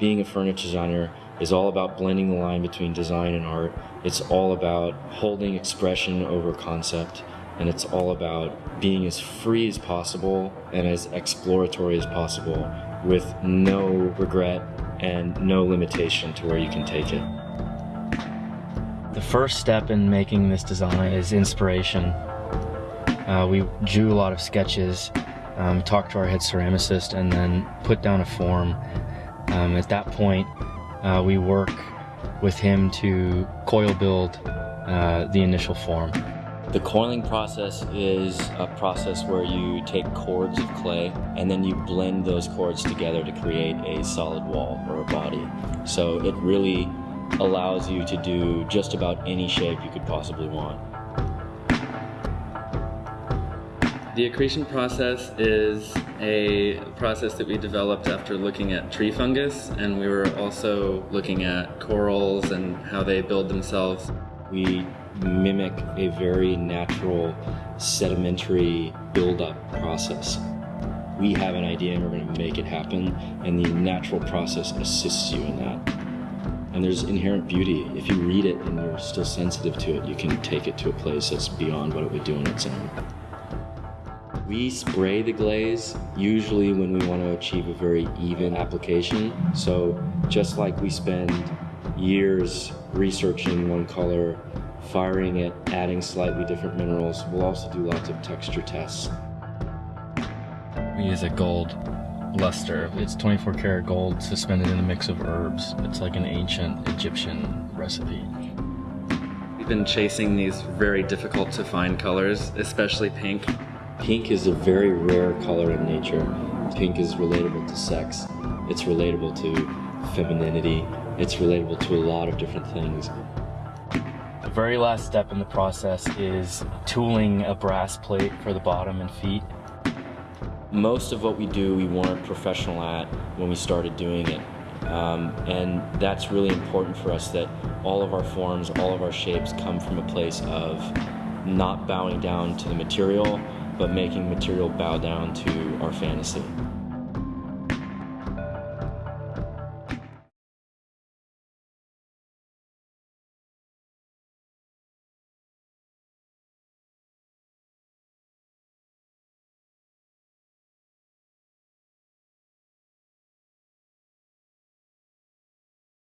being a furniture designer is all about blending the line between design and art. It's all about holding expression over concept, and it's all about being as free as possible and as exploratory as possible with no regret and no limitation to where you can take it. The first step in making this design is inspiration. Uh, we drew a lot of sketches, um, talked to our head ceramicist, and then put down a form. Um, at that point, uh, we work with him to coil build uh, the initial form. The coiling process is a process where you take cords of clay and then you blend those cords together to create a solid wall or a body. So it really allows you to do just about any shape you could possibly want. The accretion process is a process that we developed after looking at tree fungus and we were also looking at corals and how they build themselves. We mimic a very natural sedimentary buildup process. We have an idea and we're going to make it happen, and the natural process assists you in that. And there's inherent beauty. If you read it and you're still sensitive to it, you can take it to a place that's beyond what it would do on its own. We spray the glaze usually when we want to achieve a very even application. So just like we spend years researching one color firing it, adding slightly different minerals. We'll also do lots of texture tests. We use a gold luster. It's 24 karat gold suspended in a mix of herbs. It's like an ancient Egyptian recipe. We've been chasing these very difficult to find colors, especially pink. Pink is a very rare color in nature. Pink is relatable to sex. It's relatable to femininity. It's relatable to a lot of different things. The very last step in the process is tooling a brass plate for the bottom and feet. Most of what we do we weren't professional at when we started doing it. Um, and that's really important for us that all of our forms, all of our shapes come from a place of not bowing down to the material, but making material bow down to our fantasy.